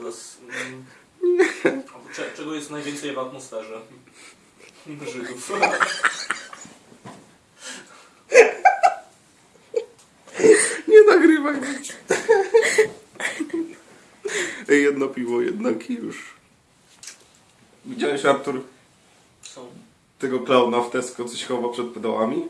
zaraz. mm, Cze, czego jest najwięcej w atmosferze? Żydów. Nie nagrywaj nic. Ej, jedno piwo jednak i już. Widziałeś, Artur, Są. tego klauna w Tesco, co chowa przed pedałami?